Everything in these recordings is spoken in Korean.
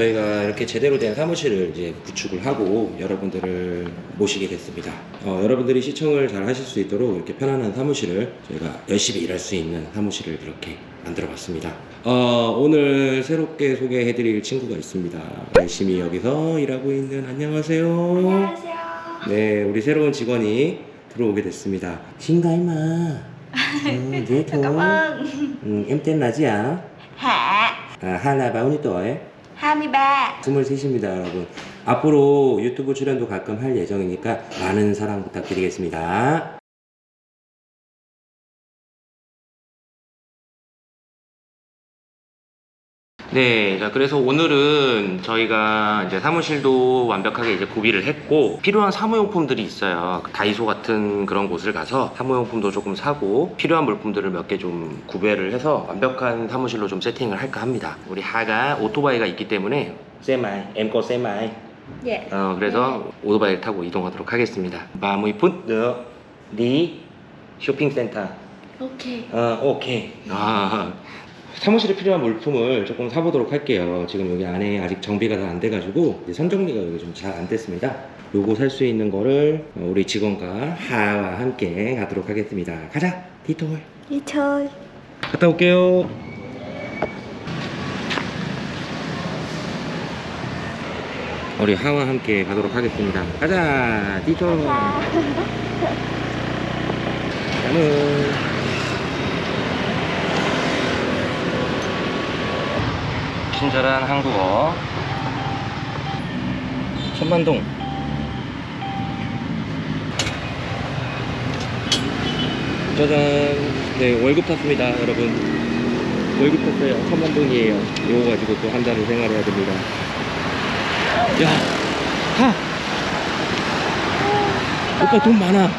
저희가 이렇게 제대로 된 사무실을 이제 구축을 하고 여러분들을 모시게 됐습니다. 어, 여러분들이 시청을 잘 하실 수 있도록 이렇게 편안한 사무실을 저희가 열심히 일할 수 있는 사무실을 이렇게 만들어 봤습니다. 어, 오늘 새롭게 소개해 드릴 친구가 있습니다. 열심히 여기서 일하고 있는 안녕하세요. 안녕하세요. 네, 우리 새로운 직원이 들어오게 됐습니다. 신가이마. 음, dễ Cảm thương. ơn. 음, em tên là gì ạ? Hạ 아, 하나 23. 23입니다, 여러분. 앞으로 유튜브 출연도 가끔 할 예정이니까 많은 사랑 부탁드리겠습니다. 네, 자 그래서 오늘은 저희가 이제 사무실도 완벽하게 이제 구비를 했고 필요한 사무용품들이 있어요. 다이소 같은 그런 곳을 가서 사무용품도 조금 사고 필요한 물품들을 몇 개 좀 구매를 해서 완벽한 사무실로 좀 세팅을 할까 합니다. 우리 하가 오토바이가 있기 때문에 Xe máy, em có xe máy. Dạ. 어, 그래서 오토바이를 타고 이동하도록 하겠습니다. 30분 nữa đi 쇼핑센터. Ok. 어, 오케이. 아, 사무실에 필요한 물품을 조금 사보도록 할게요. 지금 여기 안에 아직 정비가 다 안 돼가지고 이제 선정리가 여기 좀 잘 안 됐습니다. 요거 살 수 있는 거를 어, 우리 직원과 하와 함께 가도록 하겠습니다. 가자. Đi chơi. 갔다 올게요. 우리 하와 함께 가도록 하겠습니다. 가자, 디토. 나는 친절한 한국어. 천만동. 짜잔. 네 월급 탔습니다 여러분. 월급 탔어요. 천만동이에요. 이거 가지고 또 한 달을 생활해야 됩니다. 야 하! 오빠 돈 많아.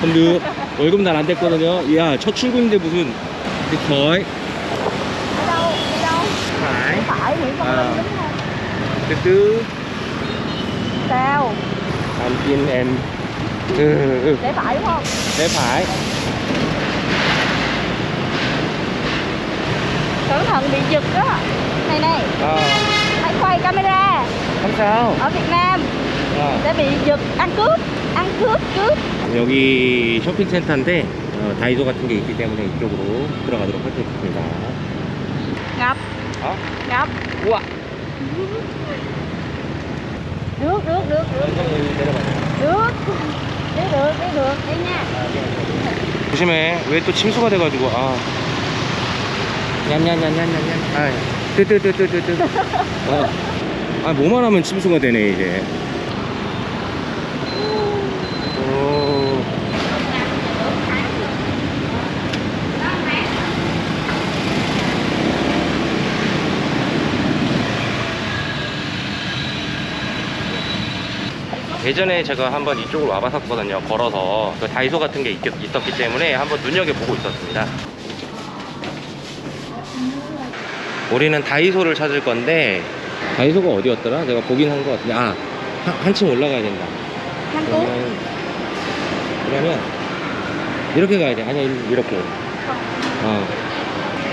근데 월급 날 안 됐거든요. 야첫 출근인데 무슨 거의 Ở Nguyễn Văn À. Linh đúng không? từ từ Sao? anh tin em ừ, ừ. Để phải đúng không? Để phải Cẩn thận bị giật đó. Này này. Ờ. Hãy quay camera. không sao Ở Việt Nam 어. sẽ bị giật ăn cướp. Ăn cướp cướp. 여기 쇼핑센터인데 어, 다이소 같은 게 있기 때문에 이쪽으로 들어가도록 하겠습니다 Ngập. 어? Ngập. 우와 Được được được được. Được. Đi được đi được. Đi nha. 조심해 왜 또 침수가 돼가지고 아 냠냠냠냠냠냠 아 뜨뜨뜨뜨뜨뜨 어. 아 뭐만 하면 침수가 되네 이제 오. 예전에 제가 한번 이쪽으로 와봤었거든요 걸어서. 그 다이소 같은 게 있, 있었기 때문에 한번 눈여겨보고 있었습니다. 우리는 다이소를 찾을 건데 다이소가 어디였더라? 내가 보긴 한 것 같은데. 아 한, 한층 올라가야 된다. Quốc. 그러면, 그러면 이렇게 가야 돼. 아니 이렇게. 어.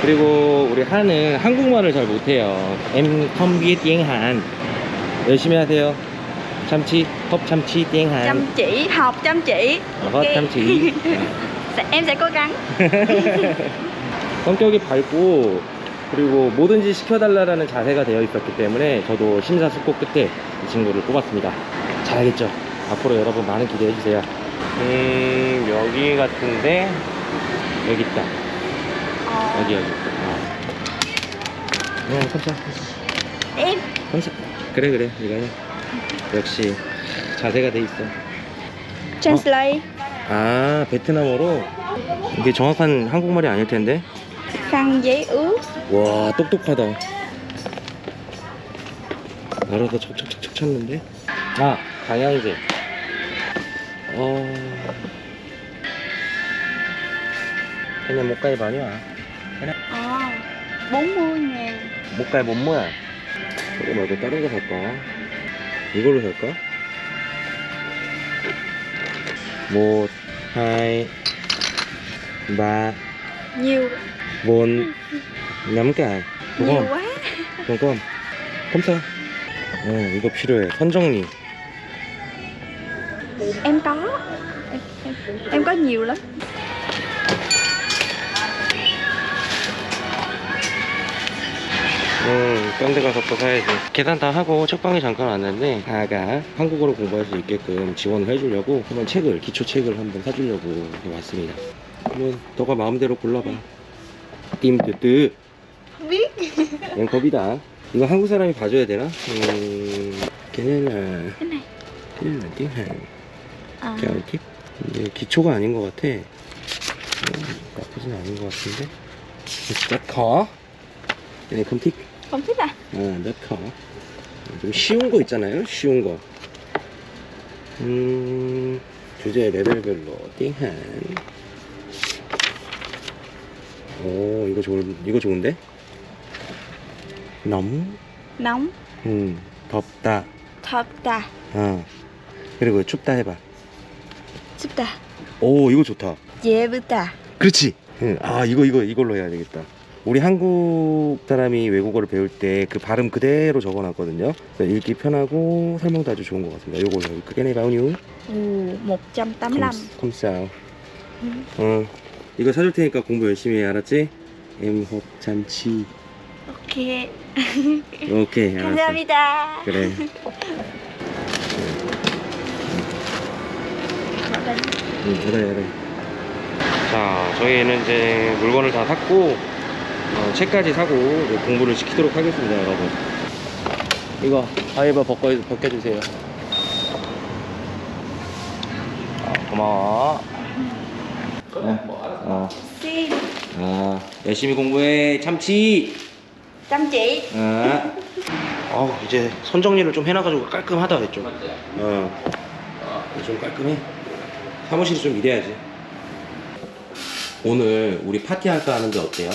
그리고 우리 한은 한국말을 잘 못해요. tiếng Hàn 열심히 하세요 참치 컵 참치 tiếng Hàn. Chăm chỉ học chăm chỉ. 어, 헛 참치 Sẽ- Em sẽ cố gắng. 성격이 밝고 그리고 뭐든지 시켜달라는 자세가 되어 있었기 때문에 저도 심사숙고 끝에 이 친구를 뽑았습니다. 잘하겠죠? 앞으로 여러분 많은 기대해 주세요. 음 여기 같은데 여기 있다. Ờ. 여기 여기. 어. 어 깜짝 Em. 깜짝 그래 그래. 이거 해 역시 자세가 돼 있어. Translate. 아 베트남어로? 이게 정확한 한국말이 아닐 텐데. Ướt. 와 똑똑하다. 알아서 척척척척 쳤는데? 아 방향제. 어. 그냥 못 가입 아니야 Ờ. 40 ngàn. 못 가입 뭔 뭐야 이거 말고 다른 거 살까 이걸로 살까 Nhiều. bốn đúng Nhiều không quá. đúng không 검사. 어, 이거 필요해. 선정리. Em có Em, em, em có nhiều lắm 음, 딴데 가서 또 사야지. 계산 다 하고 책방에 잠깐 왔는데, 아가 한국어로 공부할 수 있게끔 지원을 해주려고 한번 책을, 기초 책을 한번 사주려고 왔습니다. 한번 너가 마음대로 골라봐. 띠임뜨뜨. Biết 앵컵이다. 이거 한국 사람이 봐줘야 되나? 음, 걔네는, 걔네는 à, 이렇게 이게 기초가 아닌 것 같아. 음, 나쁘진 않은 것 같은데. 몇 커? 얘네 금틱. À 어, 몇 커? 좀 쉬운 거 있잖아요. 쉬운 거. 음, 주제 레벨별로 띵한. 오, 이거 좋은, 이거 좋은데? 너무, Nóng 음, 덥다. 덥다 어. 그리고 춥다 해봐. 춥다 오, 이거 좋다. 예쁘다 그렇지. 응. 아 이거 이거 이걸로 해야 되겠다. 우리 한국 사람이 외국어를 배울 때 그 발음 그대로 적어놨거든요. 그래서 읽기 편하고 설명도 아주 좋은 것 같습니다. 요거 여기 크게 내봐요. Ồ, 185 컴싸. 어 이거 사줄 테니까 공부 열심히 해 알았지? 엠홉 참치. Ok 오케이 알았어. 감사합니다 그래. 응, 그래, 그래. 자, 저희는 이제 물건을 다 샀고, 어, 책까지 사고, 공부를 시키도록 하겠습니다, 여러분. 이거, 아이바 벗겨, 벗겨주세요. 아, 고마워. 네. 어, 아, 열심히 공부해, 참치! Chỉ 아, 어, 이제 선 정리를 좀 해놔가지고 깔끔하다 했죠. 어, 좀 깔끔해. 사무실이 좀 이래야지. 오늘 우리 파티 할까 하는데 어때요?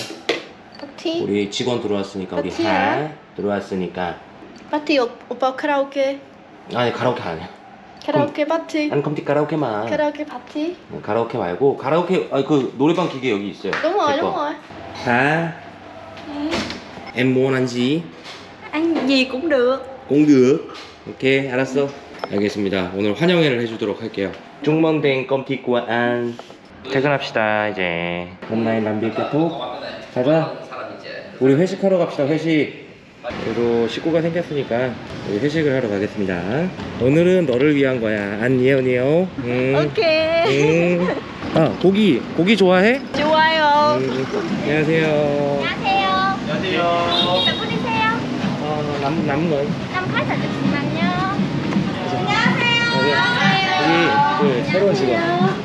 파티? 우리 직원 들어왔으니까 우리 파티야? 하 들어왔으니까 파티 오, 오빠 카라오케 아니 가라오케 아니야. 카라오케 파티 난 컴퓨터 가라오케만. 카라오케 파티 어, 가라오케 말고 가라오케 아니 그 노래방 기계 여기 있어요. 거. rồi 하. Em muốn ăn gì? Ăn gì cũng được cũng được. 오케이, 알았어. 알겠습니다. 오늘 환영회를 해주도록 할게요. 중먼댕 껌티꾸와 안. 퇴근합시다, 이제. hôm nay làm việc kết thúc. 가자. 우리 회식하러 갑시다, 회식. 그리고 식구가 생겼으니까 우리 회식을 하러 가겠습니다. 오늘은 너를 위한 거야. 안녕, 응. Ok 응. 아, 고기. 고기 좋아해? 좋아요 응. 안녕하세요. 안녕하세요 안녕하세요. 몇 분이세요? 어, 남, 남은 거. 남 팔자 잠시만요 여기 그 새로운 직원.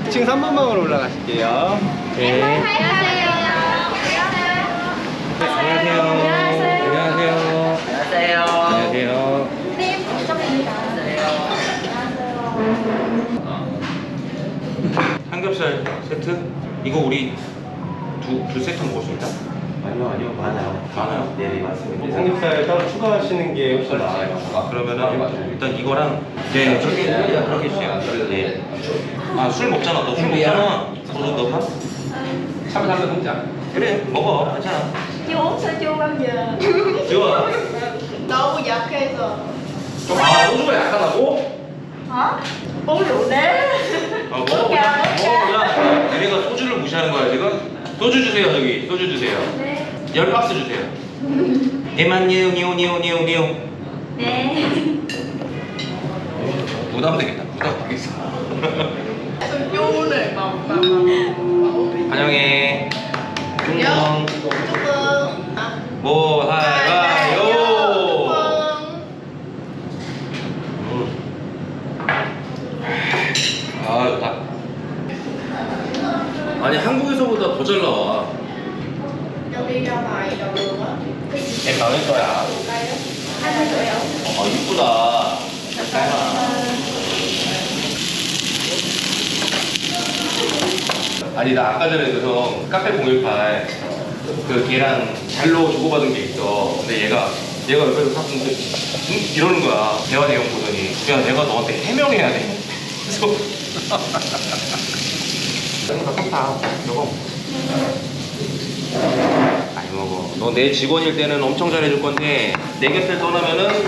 2층 3번방으로 올라가실게요. 네. 안녕하세요 안녕하세요. 안녕하세요. 안녕하세요. 안녕하세요. 삼겹살 세트? 이거 우리 두, 두 세트 먹을 수 있나? 아니요, 아니요, 많아요. 많아요? 네, 맞습니다. 삼겹살 따로 추가하시는 게 훨씬 나아요. 아, 그러면은 일단 이거랑 네, 저기 일단 그렇게 해주세요. 네. 아, 술 먹잖아. 너 술 먹잖아. 소주 너 파? 샤브샤브 공장. 그래, 먹어. 괜찮아. Bao giờ 좋아. 너무 약해서 아, 소주가 약하다고? uống rượu đế 아, 먹어보자. 먹어보자. 얘네가 소주를 무시하는 거야, 지금? 소주 주세요, 저기. 소주 주세요. 네열 박스 주세요. 대만 니우 니우 니우 니우 니우. 네 부담되겠다. 부담되겠어. 막 환영해. 중동. 조금 뭐 할까요? 아 좋다. 아니 한국에서보다 더 잘 나와. 여기 가봐요 이거 애 나올 거야. 아 이쁘다. 아니 나 아까 전에 그래서 카페 018그 걔랑 잘로 주고받은 게 있어. 근데 얘가 얘가 옆에서 딱 보는데 응? 이러는 거야. 대화 내용 보더니 야 내가 너한테 해명해야 돼. 그래서 이거 다 이거. 아이 먹어. 너 내 직원일 때는 엄청 잘해줄 건데 내 곁을 떠나면은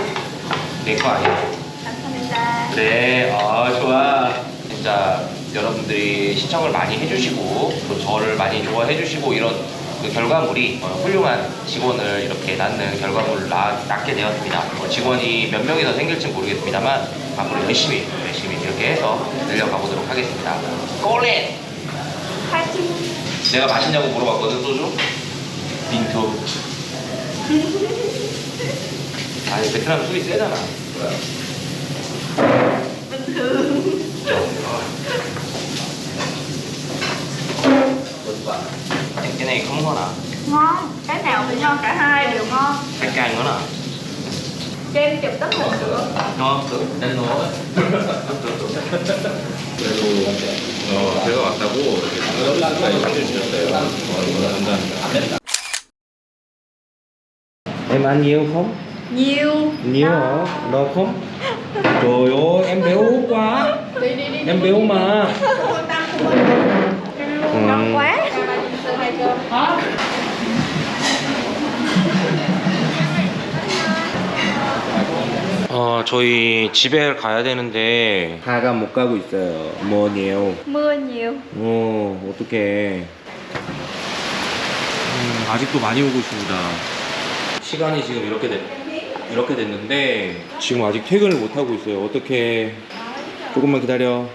내 거 아니야. 감사합니다. 그래, 아 좋아. 진짜 여러분들이 시청을 많이 해주시고 또 저를 많이 좋아해 주시고 이런 그 결과물이 어, 훌륭한 직원을 이렇게 낳는 결과물을 낳, 낳게 되었습니다. 뭐 직원이 몇 명이 더 생길지 모르겠습니다만 앞으로 열심히 열심히 이렇게 해서 늘려가 보도록 하겠습니다. 꼬렛! 파이팅. 내가 맛있냐고 물어봤거든 소주? 빈토. 아니 베트남 술이 세잖아. Thường. cái này không ngon à? Ngon. Cái nào cũng ngon, cả hai đều ngon. cái canh ngon à? Cho em chụp tấm hình được. ngon. 난 너. 그래도 어, 제가 왔다고 이렇게 해주셨어요. 감사합니다. Em ăn nhiều không? Nhiều. Nhiều hả? No không? Trời ơi, em béo quá. Đi đi đi. Em béo mà. Cơm. 어, 저희 집에 가야 되는데 가가 못 가고 있어요. 뭐니요? Nhiều. 어, 어떡해. 음, 아직도 많이 오고 있습니다. 시간이 지금 이렇게 됐, 이렇게 됐는데 지금 아직 퇴근을 못 하고 있어요. 어떻게? 조금만 기다려.